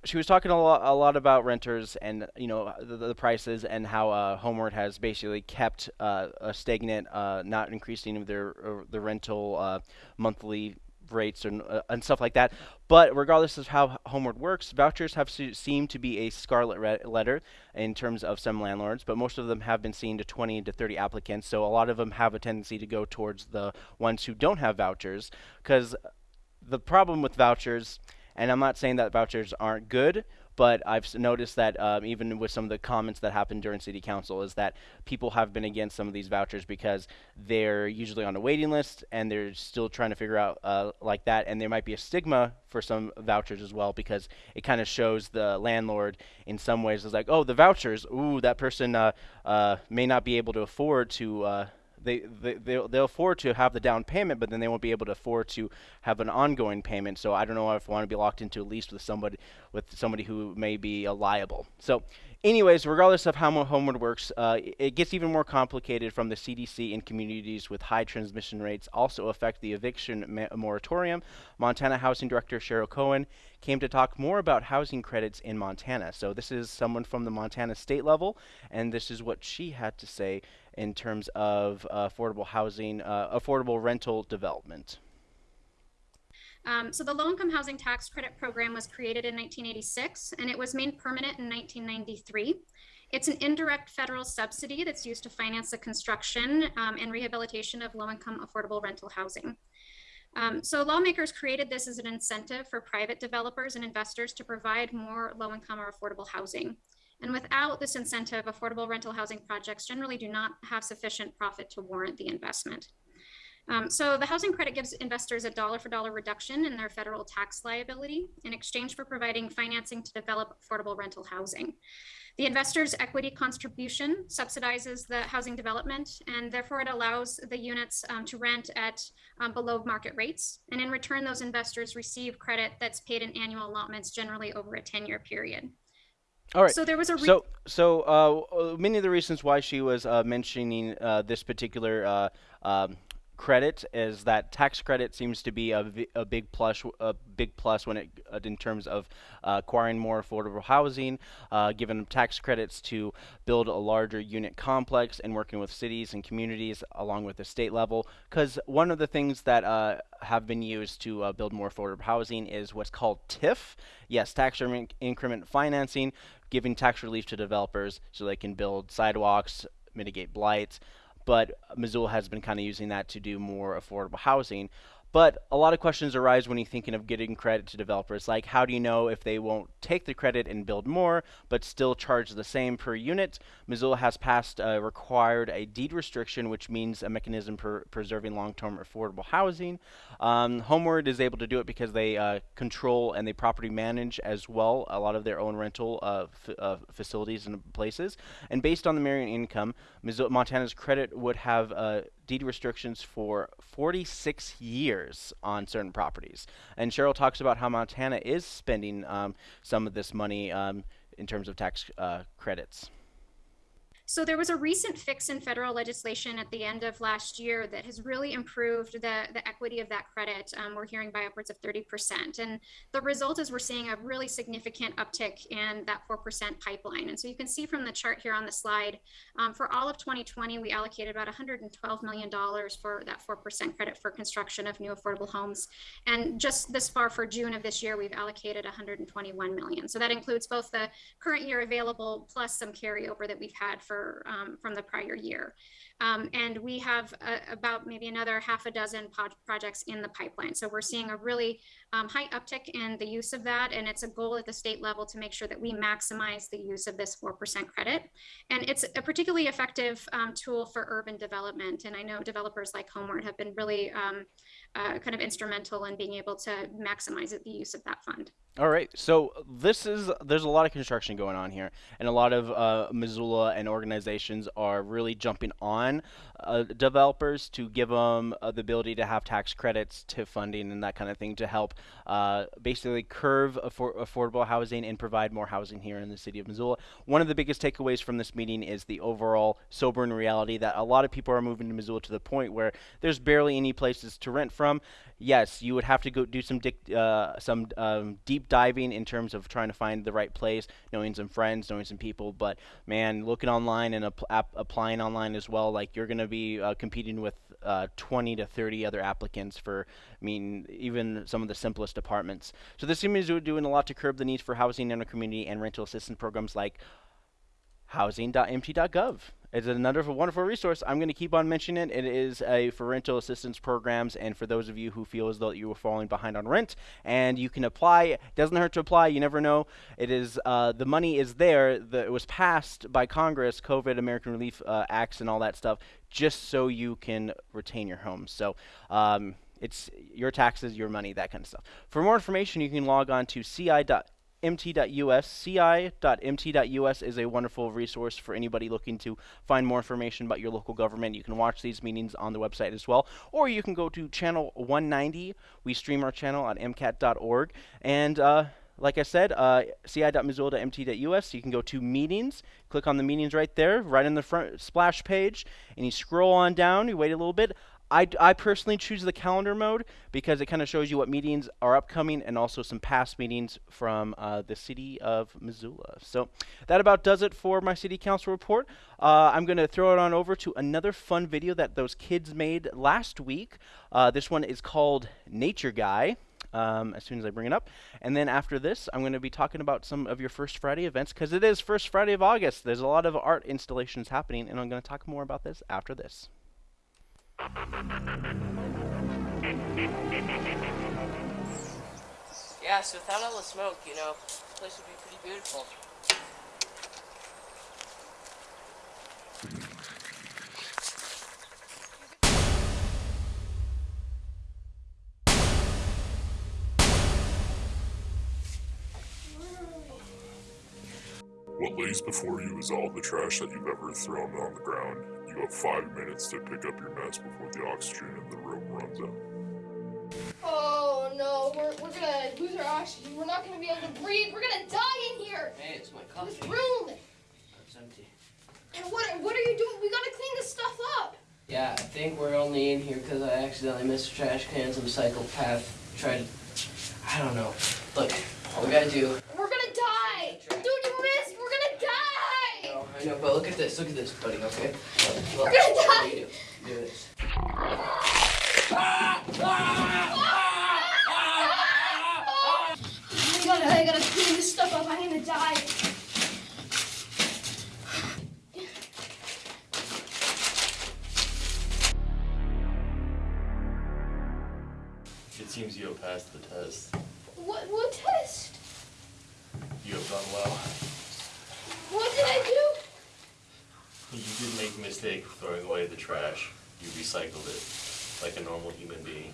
she was talking a lot, a lot about renters and you know the, the prices and how uh, homeWORD has basically kept uh, stagnant, uh, not increasing their uh, the rental uh, monthly rates and uh, and stuff like that. But regardless of how homeWORD works, vouchers have seemed to be a scarlet letter in terms of some landlords, but most of them have been seen to 20 to 30 applicants. So a lot of them have a tendency to go towards the ones who don't have vouchers because the problem with vouchers and I'm not saying that vouchers aren't good, but I've noticed that um, even with some of the comments that happened during city council is that people have been against some of these vouchers because they're usually on a waiting list and they're still trying to figure out uh, like that. And there might be a stigma for some vouchers as well because it kind of shows the landlord in some ways is like oh the vouchers ooh that person uh, uh, may not be able to afford to uh, they, they they'll, afford to have the down payment, but then they won't be able to afford to have an ongoing payment. So I don't know if I want to be locked into a lease with somebody with somebody who may be uh, liable. So anyways, regardless of how homeWORD works, uh, it gets even more complicated from the CDC in communities with high transmission rates also affect the eviction moratorium. Montana Housing Director Cheryl Cohen came to talk more about housing credits in Montana. So this is someone from the Montana state level, and this is what she had to say in terms of uh, affordable housing, uh, affordable rental development? Um, so the low income housing tax credit program was created in 1986 and it was made permanent in 1993. It's an indirect federal subsidy that's used to finance the construction um, and rehabilitation of low income affordable rental housing. Um, so lawmakers created this as an incentive for private developers and investors to provide more low income or affordable housing. And without this incentive, affordable rental housing projects generally do not have sufficient profit to warrant the investment. Um, so the housing credit gives investors a dollar for dollar reduction in their federal tax liability in exchange for providing financing to develop affordable rental housing. The investor's equity contribution subsidizes the housing development, and therefore it allows the units um, to rent at um, below market rates. And in return, those investors receive credit that's paid in annual allotments, generally over a 10 year period. All right. So there was a so so uh, many of the reasons why she was uh, mentioning uh, this particular uh, um, credit is that tax credit seems to be a, a big plus a big plus when it uh, in terms of uh, acquiring more affordable housing, uh, giving tax credits to build a larger unit complex, and working with cities and communities along with the state level. Because one of the things that uh, have been used to uh, build more affordable housing is what's called TIF. Yes, tax increment financing, giving tax relief to developers so they can build sidewalks, mitigate blight but Missoula has been kind of using that to do more affordable housing. But a lot of questions arise when you're thinking of getting credit to developers, like how do you know if they won't take the credit and build more, but still charge the same per unit? Missoula has passed uh, required a deed restriction, which means a mechanism for preserving long-term affordable housing. Um, homeWORD is able to do it because they uh, control and they property manage as well a lot of their own rental uh, uh facilities and places. And based on the Marion income, Montana's credit would have uh, deed restrictions for 46 years on certain properties. And Cheryl talks about how Montana is spending um, some of this money um, in terms of tax uh, credits. So there was a recent fix in federal legislation at the end of last year that has really improved the, the equity of that credit. Um, we're hearing by upwards of 30%. And the result is we're seeing a really significant uptick in that 4% pipeline. And so you can see from the chart here on the slide, um, for all of 2020, we allocated about $112 million for that 4% credit for construction of new affordable homes. And just this far for June of this year, we've allocated 121 million. So that includes both the current year available plus some carryover that we've had for um, from the prior year. Um, and we have about maybe another half a dozen projects in the pipeline. So we're seeing a really um, high uptick in the use of that. And it's a goal at the state level to make sure that we maximize the use of this 4% credit. And it's a particularly effective um, tool for urban development. And I know developers like homeWORD have been really um, uh, kind of instrumental in being able to maximize the use of that fund. All right, so this is there's a lot of construction going on here, and a lot of uh, Missoula and organizations are really jumping on uh, developers to give them uh, the ability to have tax credits, to funding, and that kind of thing to help uh, basically curve affor affordable housing and provide more housing here in the city of Missoula. One of the biggest takeaways from this meeting is the overall sobering reality that a lot of people are moving to Missoula to the point where there's barely any places to rent from yes, you would have to go do some uh, some um, deep diving in terms of trying to find the right place, knowing some friends, knowing some people. But man, looking online and applying online as well, like you're going to be uh, competing with uh, 20 to 30 other applicants for, I mean, even some of the simplest apartments. So this to be doing a lot to curb the needs for housing in our community and rental assistance programs like housing.mt.gov. It's another wonderful resource. I'm going to keep on mentioning it. It is a for rental assistance programs, and for those of you who feel as though you are falling behind on rent, and you can apply. It doesn't hurt to apply. You never know. It is uh, the money is there. The, it was passed by Congress, COVID, American Relief uh, Acts, and all that stuff, just so you can retain your home. So. Um, it's your taxes, your money, that kind of stuff. For more information, you can log on to ci.com mt.us. ci.mt.us is a wonderful resource for anybody looking to find more information about your local government. You can watch these meetings on the website as well, or you can go to channel 190. We stream our channel on mcat.org. And uh, like I said, uh, ci.missoula.mt.us. You can go to meetings, click on the meetings right there, right in the front splash page, and you scroll on down. You wait a little bit. I, I personally choose the calendar mode because it kind of shows you what meetings are upcoming and also some past meetings from uh, the city of Missoula. So that about does it for my city council report. Uh, I'm going to throw it on over to another fun video that those kids made last week. Uh, this one is called Nature Guy. Um, as soon as I bring it up. And then after this, I'm going to be talking about some of your First Friday events because it is First Friday of August. There's a lot of art installations happening, and I'm going to talk more about this after this. Yeah, so without all the smoke, you know, the place would be pretty beautiful. What lays before you is all the trash that you've ever thrown on the ground. You have five minutes to pick up your mess before the oxygen in the room runs out. Oh no, we're, we're gonna lose our oxygen. We're not gonna be able to breathe. We're gonna die in here. Hey, it's my In this coffee. room. It's empty. And what what are you doing? We gotta clean this stuff up. Yeah, I think we're only in here because I accidentally missed a trash can. Some psychopath tried to. I don't know. Look, all we gotta do. We're gonna die. Dude, you missed. We're gonna die. Oh, I know, but look at this. Look at this, buddy. Okay. Look, look. What do you do? Do this. Oh I gotta, I gotta clean this stuff up. I'm gonna die. It seems you have passed the test. What what test? You have done well. What did I do? You did make throwing away the trash. You recycled it like a normal human being.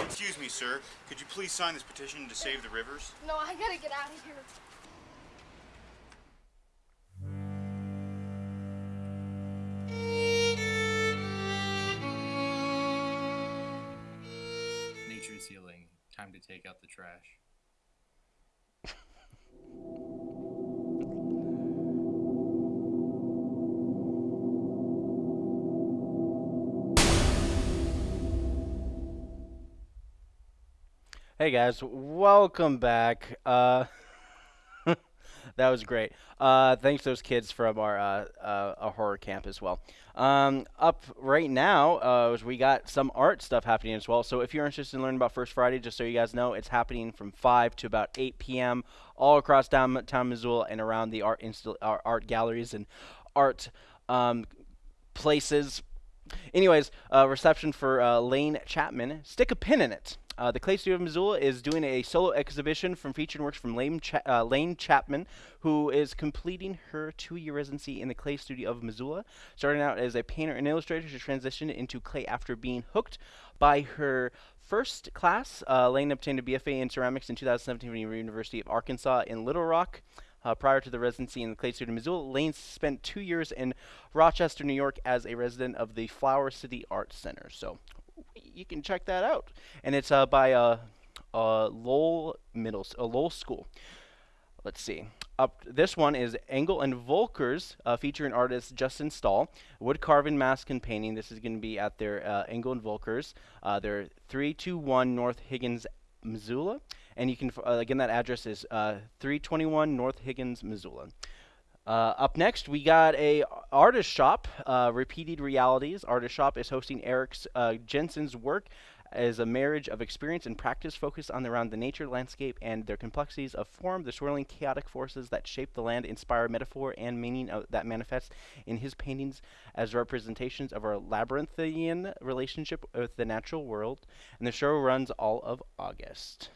Excuse me, sir. Could you please sign this petition to save the rivers? No, I gotta get out of here. Trash. Hey guys, welcome back. Uh, that was great. Uh, thanks to those kids from our uh, uh, horror camp as well. Um, up right now, uh, is we got some art stuff happening as well. So if you're interested in learning about First Friday, just so you guys know, it's happening from 5 to about 8 p.m. all across downtown Missoula and around the art insta- art, art galleries and art um, places. Anyways, uh, reception for uh, Lane Chapman. Stick a pin in it. Uh, the Clay Studio of Missoula is doing a solo exhibition from featured works from Lane, Cha- uh, Lane Chapman, who is completing her two-year residency in the Clay Studio of Missoula. Starting out as a painter and illustrator, she transitioned into clay after being hooked by her first class. Uh, Lane obtained a BFA in ceramics in 2017 from the University of Arkansas in Little Rock. Uh, prior to the residency in the Clay Studio of Missoula, Lane spent two years in Rochester, New York, as a resident of the Flower City Art Center. So you can check that out. And it's uh, by uh, uh, Lowell Middle, uh, Lowell School. Let's see. Up this one is Engel and Volkers, uh, featuring artist Justin Stahl. Wood carving, mask, and painting. This is going to be at their uh, Engel and Volkers. Uh, they're 321 North Higgins, Missoula. And you can, uh, again, that address is uh, 321 North Higgins, Missoula. Uh, up next, we got a artist shop, uh, Repeated Realities. Artist shop is hosting Eric's uh, Jensen's work as a marriage of experience and practice focused on around the nature landscape and their complexities of form, the swirling chaotic forces that shape the land, inspire metaphor and meaning of, that manifests in his paintings as representations of our labyrinthian relationship with the natural world. And the show runs all of August.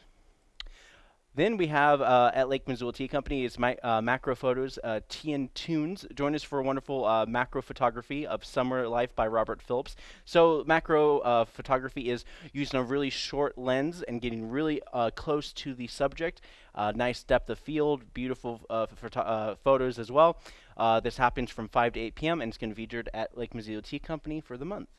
Then we have uh, at Lake Missoula Tea Company is my uh, macro photos, uh, Tea and Tunes. Join us for a wonderful uh, macro photography of summer life by Robert Phillips. So macro uh, photography is using a really short lens and getting really uh, close to the subject. Nice depth of field, beautiful photo- photos as well. This happens from 5 to 8 p.m. and it's going to be featured at Lake Missoula Tea Company for the month.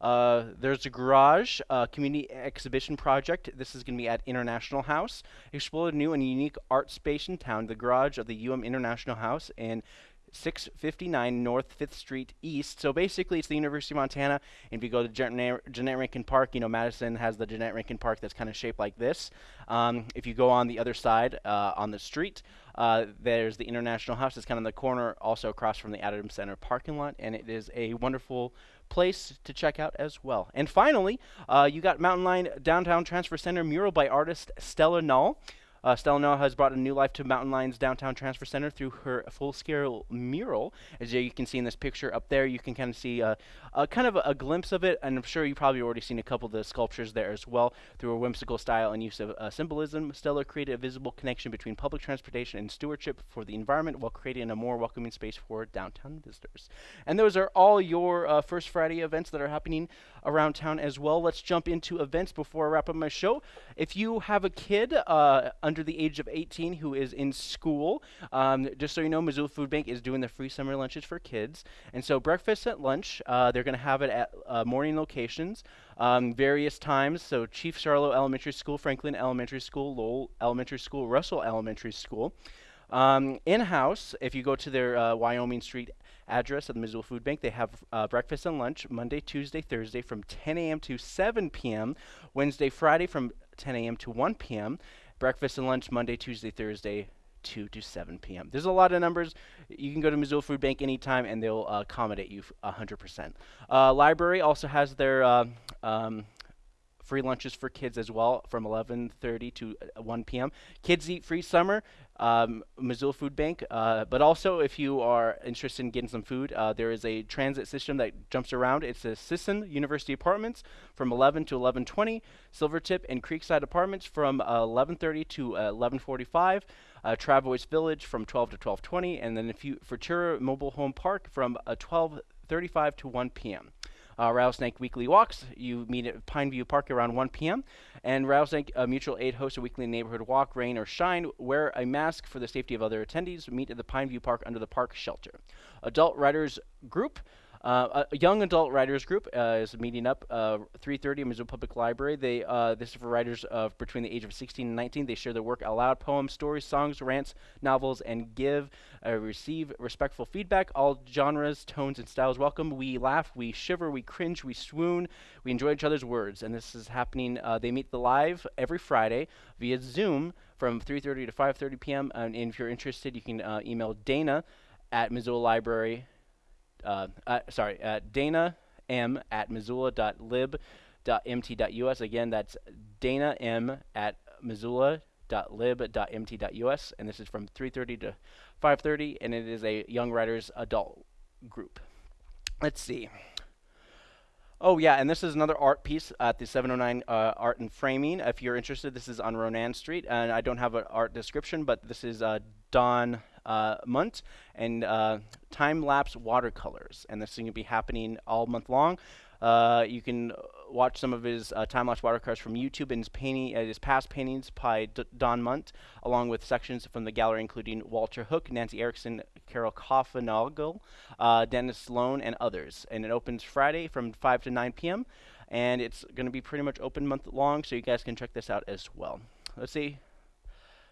Uh, there's a garage, uh, community exhibition project. This is going to be at International House. Explore a new and unique art space in town. The garage of the UM International House and 659 North 5th Street East. So basically, it's the University of Montana. And if you go to Jeannette, Jeannette Rankin Park, you know, Madison has the Jeannette Rankin Park that's kind of shaped like this. Um, if you go on the other side, uh, on the street, uh, there's the International House. It's kind of in the corner, also across from the Adams Center parking lot. And it is a wonderful place to check out as well. And finally, uh, you got Mountain Line Downtown Transfer Center mural by artist Stella Null. Uh, Stella Noah has brought a new life to Mountain Line's Downtown Transfer Center through her full-scale mural. As you can see in this picture up there, you can kind of see uh, a kind of a, a, glimpse of it, and I'm sure you've probably already seen a couple of the sculptures there as well. Through a whimsical style and use of uh, symbolism, Stella created a visible connection between public transportation and stewardship for the environment while creating a more welcoming space for downtown visitors. And those are all your uh, First Friday events that are happening around town as well. Let's jump into events before I wrap up my show. If you have a kid uh, under the age of 18 who is in school, um, just so you know, Missoula Food Bank is doing the free summer lunches for kids. And so breakfast at lunch, uh, they're going to have it at uh, morning locations, um, various times. So Chief Charlo Elementary School, Franklin Elementary School, Lowell Elementary School, Russell Elementary School. Um, in-house, if you go to their uh, Wyoming Street address at the Missoula Food Bank, they have uh, breakfast and lunch Monday, Tuesday, Thursday from 10 a.m. to 7 p.m., Wednesday, Friday from 10 a.m. to 1 p.m., breakfast and lunch Monday, Tuesday, Thursday, 2 to 7 p.m. There's a lot of numbers. You can go to Missoula Food Bank anytime and they'll uh, accommodate you 100%. Uh, library also has their uh, um, free lunches for kids as well from 11:30 to uh, 1 p.m. Kids Eat Free Summer, um, Missoula Food Bank. Uh, but also, if you are interested in getting some food, uh, there is a transit system that jumps around. It's the Sisson University Apartments from 11 to 11:20, Silvertip and Creekside Apartments from 11:30 to 11:45. Uh, Travois Village from 12 to 12:20, and then if you Futura Mobile Home Park from 12:35 to 1 p.m uh, Rattlesnake Weekly Walks. You meet at Pineview Park around 1 p.m. And Rattlesnake uh, Mutual Aid hosts a weekly neighborhood walk, rain or shine. Wear a mask for the safety of other attendees. Meet at the Pineview Park under the park shelter. Adult Writers Group. Uh, a young adult writers group uh, is meeting up uh, 3:30 in Missoula Public Library. They uh, this is for writers of between the age of 16 and 19. They share their work aloud, poems, stories, songs, rants, novels, and give uh, receive respectful feedback. All genres, tones, and styles welcome. We laugh, we shiver, we cringe, we swoon. We enjoy each other's words, and this is happening. They meet the live every Friday via Zoom from 3:30 to 5:30 p.m. And if you're interested, you can email Dana at Missoula Library uh, uh, sorry, uh, Dana M at missoula.lib.mt.us. Again, that's Dana M at missoula.lib.mt.us, and this is from 3:30 to 5:30, and it is a young writers adult group. Let's see. Oh yeah, and this is another art piece at the 709 uh, Art and Framing. If you're interested, this is on Ronan Street, and I don't have an art description, but this is uh, Don uh, Munt and uh, time-lapse watercolors, and this is going to be happening all month long. Uh, you can watch some of his uh, time-lapse watercolors from YouTube and his painting, uh, his past paintings by D Don Munt, along with sections from the gallery including Walter Hook, Nancy Erickson, Carol Koffenagel, uh, Dennis Sloan, and others. And it opens Friday from 5 to 9 p.m. And it's going to be pretty much open month long, so you guys can check this out as well. Let's see.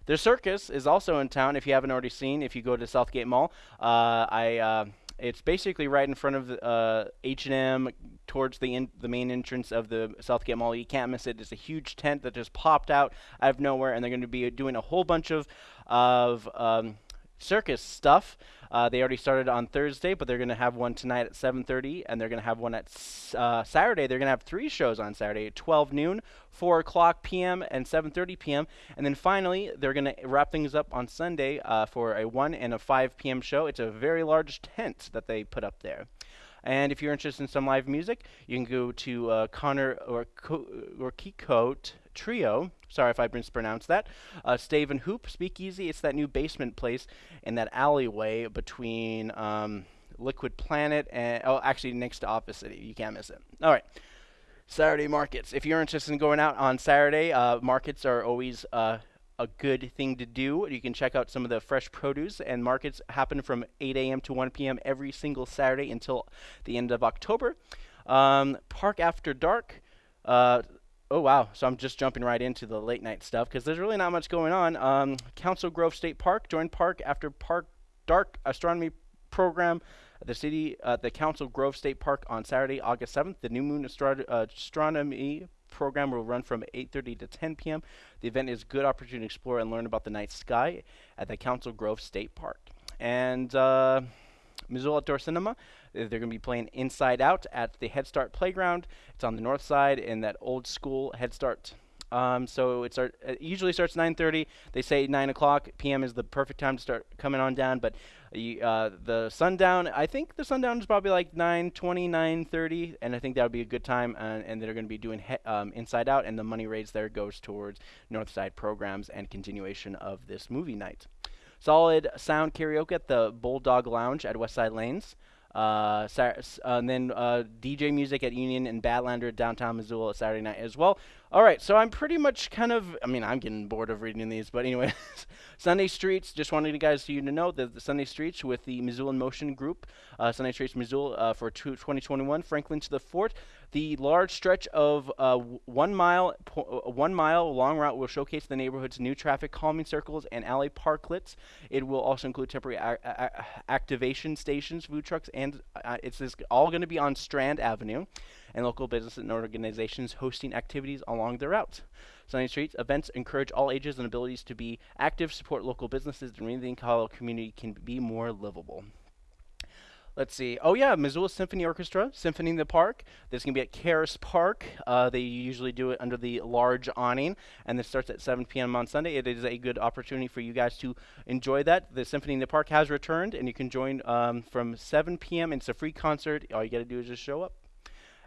The circus is also in town. If you haven't already seen, if you go to Southgate Mall, uh, I uh, it's basically right in front of H&M towards the in, the main entrance of the Southgate Mall. You can't miss it. It's a huge tent that just popped out out of nowhere, and they're going to be doing a whole bunch of of um, circus stuff. Uh, they already started on Thursday, but they're going to have one tonight at 7:30, and they're going to have one at uh, Saturday. They're going to have three shows on Saturday: 12 noon, 4 o'clock p.m., and 7:30 p.m. And then finally, they're going to wrap things up on Sunday uh, for a 1 and a 5 p.m. show. It's a very large tent that they put up there. And if you're interested in some live music, you can go to uh, Connor or, or Kikote Trio. Sorry if I mispronounced that. Uh, Stave and Hoop Speakeasy. It's that new basement place in that alleyway between um, Liquid Planet and oh, actually next to Office City. You can't miss it. All right. Saturday markets. If you're interested in going out on Saturday, uh, markets are always uh, a good thing to do. You can check out some of the fresh produce, and markets happen from 8 a.m. to 1 p.m. every single Saturday until the end of October. Um, Park After Dark. Uh, oh wow! So I'm just jumping right into the late night stuff because there's really not much going on. Um, Council Grove State Park. joined Park After Park Dark Astronomy program at the city uh, the Council Grove State Park on Saturday, August 7th. The New Moon Astro- uh, Astronomy program will run from 8:30 to 10 p.m. The event is a good opportunity to explore and learn about the night sky at the Council Grove State Park. And uh, Missoula Outdoor Cinema, they're going to be playing Inside Out at the Head Start Playground. It's on the north side in that old school Head Start um, so it, start, usually starts 9:30. They say 9 o'clock p.m. is the perfect time to start coming on down. But uh, the sundown, I think the sundown is probably like 9:20, 9:30, and I think that would be a good time. And, and they're going to be doing um, Inside Out, and the money raised there goes towards Northside programs and continuation of this movie night. Solid sound karaoke at the Bulldog Lounge at Westside Lanes. Uh, uh, and then uh, DJ music at Union and Badlander downtown Missoula Saturday night as well. All right, so I'm pretty much kind of, I mean, I'm getting bored of reading these, but anyway, [laughs] Sunday Streets, just wanted you guys you to know that the Sunday Streets with the Missoula Motion Group, uh, Sunday Streets Missoula uh, for 2021, Franklin to the Fort. The large stretch of uh, one mile uh, one mile long route will showcase the neighborhood's new traffic calming circles and alley parklets. It will also include temporary activation stations, food trucks, and uh, it's all going to be on Strand Avenue and local businesses and organizations hosting activities along the route. Sunday Streets events encourage all ages and abilities to be active, support local businesses, and really the Colorado community can be more livable. Let's see. Oh yeah, Missoula Symphony Orchestra, Symphony in the Park. This can be at Caras Park. Uh, they usually do it under the large awning, and this starts at 7 p.m. on Sunday. It is a good opportunity for you guys to enjoy that. The Symphony in the Park has returned, and you can join um, from 7 p.m. It's a free concert. All you got to do is just show up.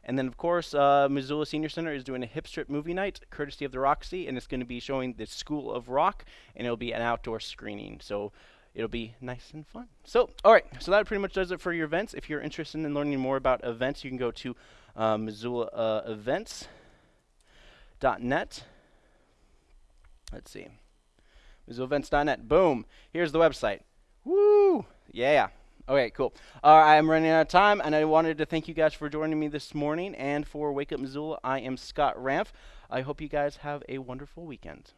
And then, of course, uh, Missoula Senior Center is doing a hip strip movie night, courtesy of the Roxy, and it's going to be showing the School of Rock, and it'll be an outdoor screening. So it'll be nice and fun. So, all right, so that pretty much does it for your events. If you're interested in learning more about events, you can go to uh, Missoula uh, Let's see. MissoulaEvents.net. Boom. Here's the website. Woo! Yeah. Okay, cool. Uh, I'm running out of time, and I wanted to thank you guys for joining me this morning. And for Wake Up Missoula, I am Scott Ramp. I hope you guys have a wonderful weekend.